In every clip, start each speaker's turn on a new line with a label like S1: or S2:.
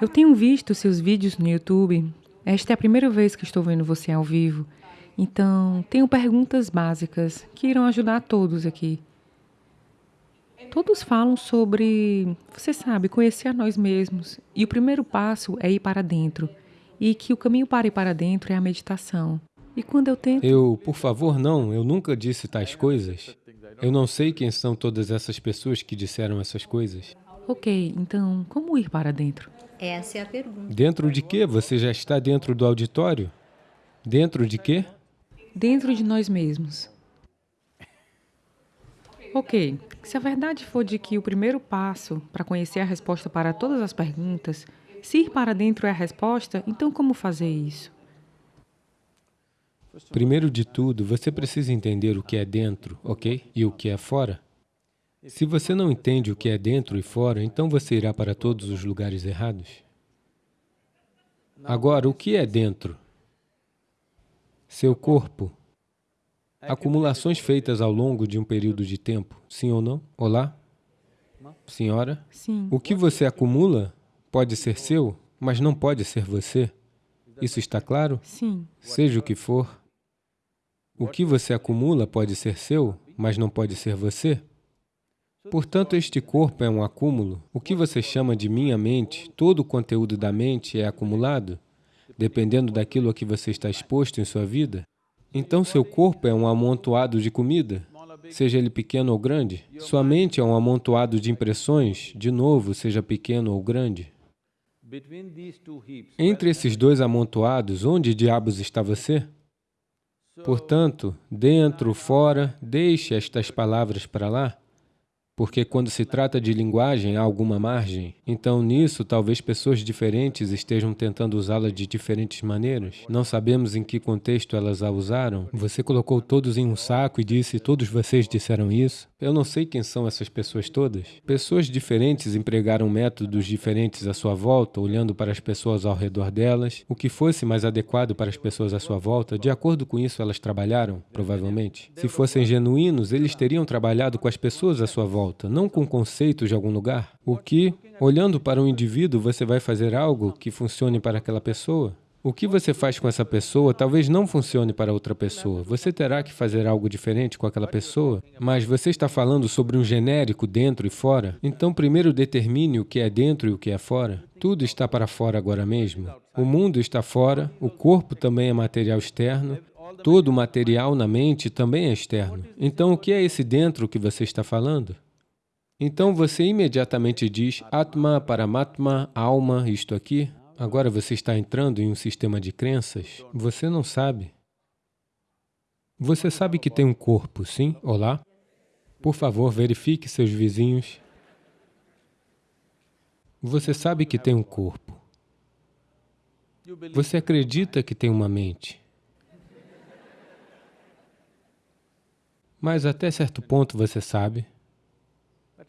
S1: Eu tenho visto seus vídeos no YouTube. Esta é a primeira vez que estou vendo você ao vivo. Então, tenho perguntas básicas que irão ajudar todos aqui. Todos falam sobre, você sabe, conhecer a nós mesmos. E o primeiro passo é ir para dentro. E que o caminho para ir para dentro é a meditação. E quando eu tento...
S2: Eu, por favor, não, eu nunca disse tais coisas. Eu não sei quem são todas essas pessoas que disseram essas coisas.
S1: Ok, então, como ir para dentro?
S3: Essa é a pergunta.
S2: Dentro de quê? Você já está dentro do auditório? Dentro de quê?
S1: Dentro de nós mesmos. Ok, se a verdade for de que o primeiro passo para conhecer a resposta para todas as perguntas, se ir para dentro é a resposta, então como fazer isso?
S2: Primeiro de tudo, você precisa entender o que é dentro, ok? E o que é fora. Se você não entende o que é dentro e fora, então você irá para todos os lugares errados. Agora, o que é dentro? Seu corpo. Acumulações feitas ao longo de um período de tempo, sim ou não? Olá? Senhora?
S1: Sim.
S2: O que você acumula pode ser seu, mas não pode ser você. Isso está claro?
S1: Sim.
S2: Seja o que for. O que você acumula pode ser seu, mas não pode ser você. Portanto, este corpo é um acúmulo. O que você chama de minha mente, todo o conteúdo da mente é acumulado, dependendo daquilo a que você está exposto em sua vida. Então, seu corpo é um amontoado de comida, seja ele pequeno ou grande. Sua mente é um amontoado de impressões, de novo, seja pequeno ou grande. Entre esses dois amontoados, onde diabos está você? Portanto, dentro, fora, deixe estas palavras para lá porque quando se trata de linguagem há alguma margem. Então, nisso, talvez pessoas diferentes estejam tentando usá-la de diferentes maneiras. Não sabemos em que contexto elas a usaram. Você colocou todos em um saco e disse, todos vocês disseram isso. Eu não sei quem são essas pessoas todas. Pessoas diferentes empregaram métodos diferentes à sua volta, olhando para as pessoas ao redor delas, o que fosse mais adequado para as pessoas à sua volta, de acordo com isso elas trabalharam, provavelmente. Se fossem genuínos, eles teriam trabalhado com as pessoas à sua volta volta, não com conceitos de algum lugar. O que, olhando para um indivíduo, você vai fazer algo que funcione para aquela pessoa? O que você faz com essa pessoa talvez não funcione para outra pessoa. Você terá que fazer algo diferente com aquela pessoa, mas você está falando sobre um genérico dentro e fora. Então, primeiro determine o que é dentro e o que é fora. Tudo está para fora agora mesmo. O mundo está fora, o corpo também é material externo, todo o material na mente também é externo. Então, o que é esse dentro que você está falando? Então você imediatamente diz Atma, Paramatma, alma, isto aqui. Agora você está entrando em um sistema de crenças. Você não sabe. Você sabe que tem um corpo, sim? Olá? Por favor, verifique seus vizinhos. Você sabe que tem um corpo. Você acredita que tem uma mente. Mas até certo ponto você sabe.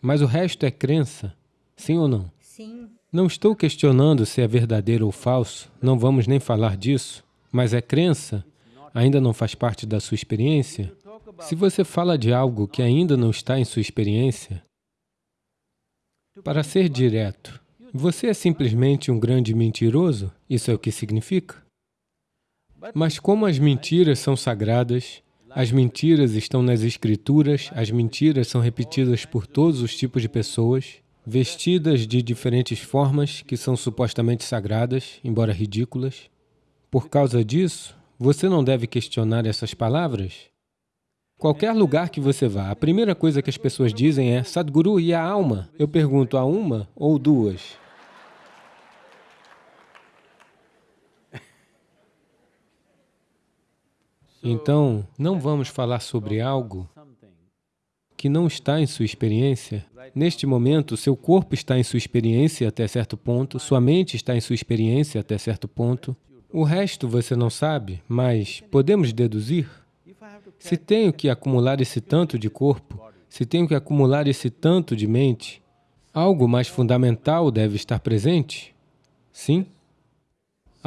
S2: Mas o resto é crença, sim ou não?
S3: Sim.
S2: Não estou questionando se é verdadeiro ou falso, não vamos nem falar disso, mas é crença, ainda não faz parte da sua experiência. Se você fala de algo que ainda não está em sua experiência, para ser direto, você é simplesmente um grande mentiroso? Isso é o que significa? Mas como as mentiras são sagradas, as mentiras estão nas escrituras, as mentiras são repetidas por todos os tipos de pessoas, vestidas de diferentes formas que são supostamente sagradas, embora ridículas. Por causa disso, você não deve questionar essas palavras. Qualquer lugar que você vá, a primeira coisa que as pessoas dizem é Sadhguru e a alma. Eu pergunto, a uma ou duas? Então, não vamos falar sobre algo que não está em sua experiência. Neste momento, seu corpo está em sua experiência até certo ponto, sua mente está em sua experiência até certo ponto. O resto você não sabe, mas podemos deduzir? Se tenho que acumular esse tanto de corpo, se tenho que acumular esse tanto de mente, algo mais fundamental deve estar presente? Sim?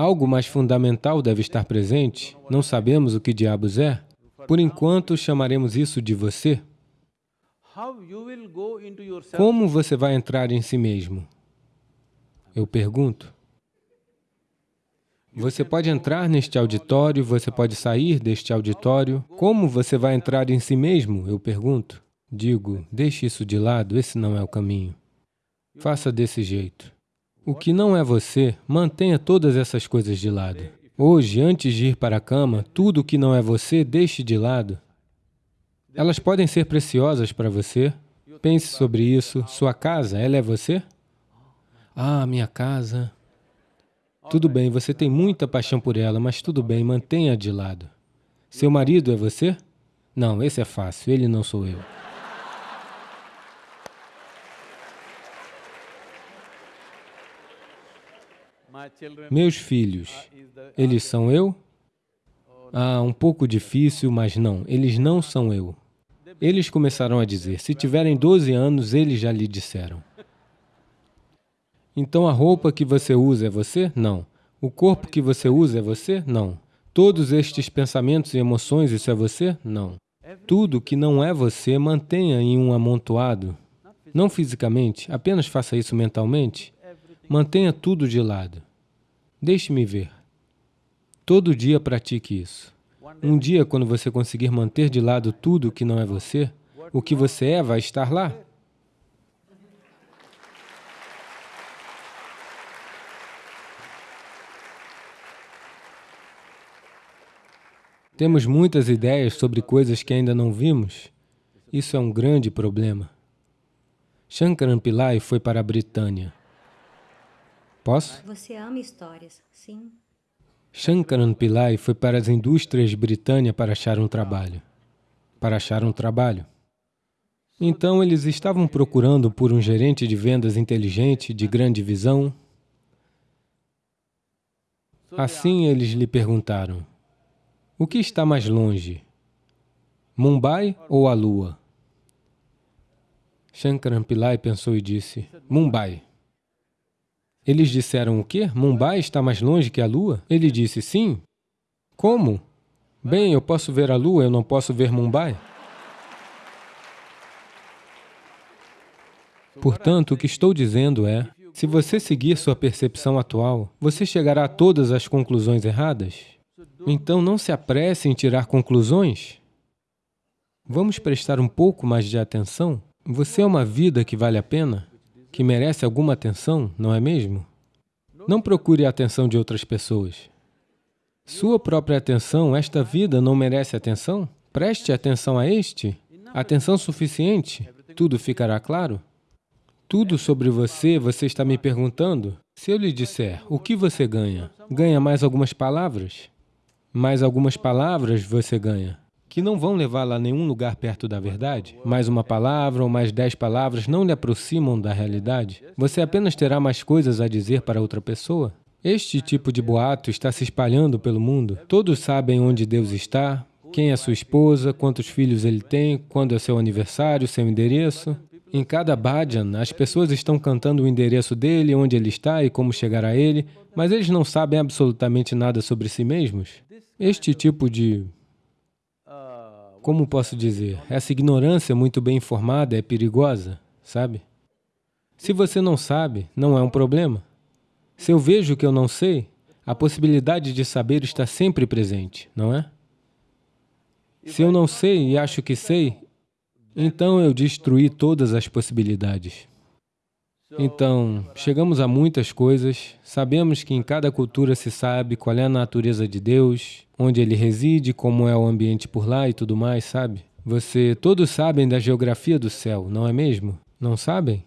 S2: Algo mais fundamental deve estar presente. Não sabemos o que diabos é. Por enquanto, chamaremos isso de você. Como você vai entrar em si mesmo? Eu pergunto. Você pode entrar neste auditório, você pode sair deste auditório. Como você vai entrar em si mesmo? Eu pergunto. Digo, deixe isso de lado, esse não é o caminho. Faça desse jeito. O que não é você, mantenha todas essas coisas de lado. Hoje, antes de ir para a cama, tudo o que não é você, deixe de lado. Elas podem ser preciosas para você. Pense sobre isso. Sua casa, ela é você? Ah, minha casa. Tudo bem, você tem muita paixão por ela, mas tudo bem, mantenha de lado. Seu marido é você? Não, esse é fácil, ele não sou eu. Meus filhos, eles são eu? Ah, um pouco difícil, mas não, eles não são eu. Eles começaram a dizer, se tiverem 12 anos, eles já lhe disseram. Então a roupa que você usa é você? Não. O corpo que você usa é você? Não. Todos estes pensamentos e emoções, isso é você? Não. Tudo que não é você, mantenha em um amontoado. Não fisicamente, apenas faça isso mentalmente. Mantenha tudo de lado. Deixe-me ver. Todo dia pratique isso. Um dia, quando você conseguir manter de lado tudo que não é você, o que você é vai estar lá. Temos muitas ideias sobre coisas que ainda não vimos. Isso é um grande problema. Shankaran Pillai foi para a Britânia. Posso?
S3: Você ama histórias, sim.
S2: Shankaran Pillai foi para as indústrias Britânia para achar um trabalho. Para achar um trabalho. Então, eles estavam procurando por um gerente de vendas inteligente, de grande visão. Assim, eles lhe perguntaram, o que está mais longe? Mumbai ou a Lua? Shankaran Pillai pensou e disse, Mumbai. Eles disseram o quê? Mumbai está mais longe que a Lua? Ele disse, sim. Como? Bem, eu posso ver a Lua, eu não posso ver Mumbai. Portanto, o que estou dizendo é, se você seguir sua percepção atual, você chegará a todas as conclusões erradas. Então, não se apresse em tirar conclusões. Vamos prestar um pouco mais de atenção? Você é uma vida que vale a pena? Que merece alguma atenção, não é mesmo? Não procure a atenção de outras pessoas. Sua própria atenção, esta vida não merece atenção? Preste atenção a este. Atenção suficiente, tudo ficará claro? Tudo sobre você, você está me perguntando? Se eu lhe disser, o que você ganha? Ganha mais algumas palavras? mais algumas palavras você ganha, que não vão levá-la a nenhum lugar perto da verdade. Mais uma palavra ou mais dez palavras não lhe aproximam da realidade. Você apenas terá mais coisas a dizer para outra pessoa. Este tipo de boato está se espalhando pelo mundo. Todos sabem onde Deus está, quem é sua esposa, quantos filhos ele tem, quando é seu aniversário, seu endereço. Em cada bhajan, as pessoas estão cantando o endereço dele, onde ele está e como chegar a ele, mas eles não sabem absolutamente nada sobre si mesmos. Este tipo de... Como posso dizer? Essa ignorância muito bem informada é perigosa, sabe? Se você não sabe, não é um problema. Se eu vejo que eu não sei, a possibilidade de saber está sempre presente, não é? Se eu não sei e acho que sei, então eu destruí todas as possibilidades. Então, chegamos a muitas coisas, sabemos que em cada cultura se sabe qual é a natureza de Deus, onde ele reside, como é o ambiente por lá e tudo mais, sabe? Você, todos sabem da geografia do céu, não é mesmo? Não sabem?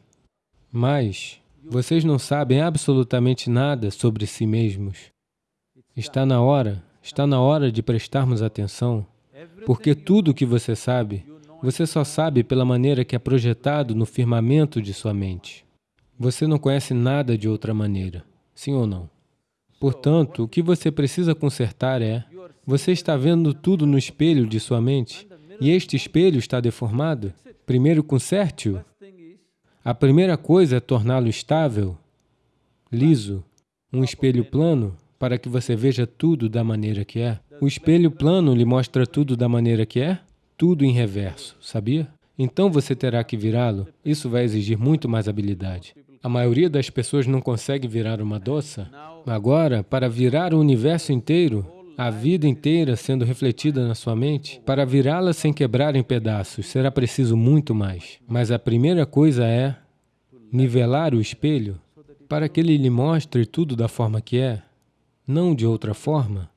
S2: Mas vocês não sabem absolutamente nada sobre si mesmos. Está na hora, está na hora de prestarmos atenção, porque tudo o que você sabe, você só sabe pela maneira que é projetado no firmamento de sua mente. Você não conhece nada de outra maneira, sim ou não? Portanto, o que você precisa consertar é, você está vendo tudo no espelho de sua mente, e este espelho está deformado. Primeiro, conserte-o. A primeira coisa é torná-lo estável, liso, um espelho plano, para que você veja tudo da maneira que é. O espelho plano lhe mostra tudo da maneira que é, tudo em reverso, sabia? Então você terá que virá-lo. Isso vai exigir muito mais habilidade. A maioria das pessoas não consegue virar uma doça. Agora, para virar o universo inteiro, a vida inteira sendo refletida na sua mente, para virá-la sem quebrar em pedaços, será preciso muito mais. Mas a primeira coisa é nivelar o espelho para que ele lhe mostre tudo da forma que é, não de outra forma.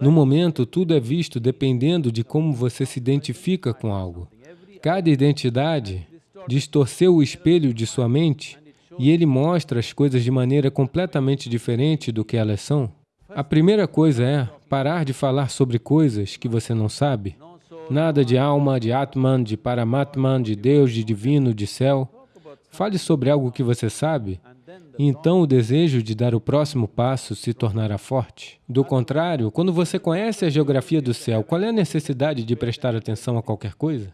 S2: No momento, tudo é visto dependendo de como você se identifica com algo. Cada identidade distorceu o espelho de sua mente e ele mostra as coisas de maneira completamente diferente do que elas são. A primeira coisa é parar de falar sobre coisas que você não sabe. Nada de alma, de Atman, de Paramatman, de Deus, de divino, de céu. Fale sobre algo que você sabe, e então o desejo de dar o próximo passo se tornará forte. Do contrário, quando você conhece a geografia do céu, qual é a necessidade de prestar atenção a qualquer coisa?